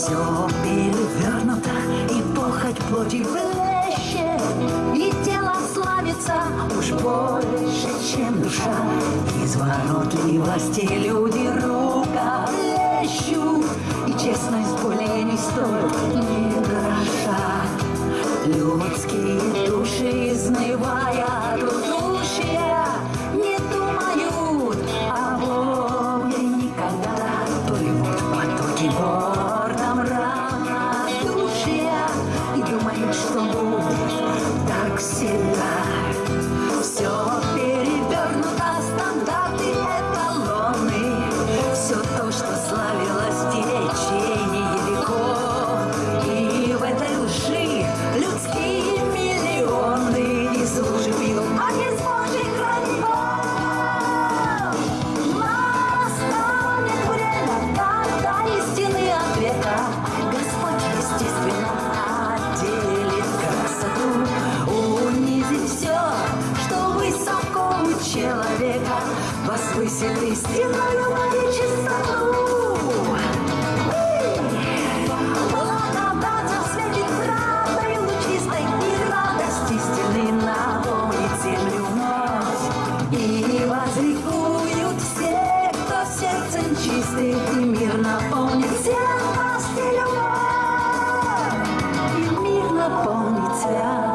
Все перевернуто, и похоть плоти блещет, И тело славится уж больше, чем душа. Изворотливости люди рука плещут, И честность более не стоит ни гроша. Людские души, изнывая удушья, Не думают о Боге никогда. Плывут потоки гордом 醒了。Человека, возвысит истинную и чистоту. Благодать осветит правдой лучистой, и радость истины наполнит землю вновь. И возликуют все, кто сердцем чистых, и мир наполнит святость любовь. И мир наполнит святость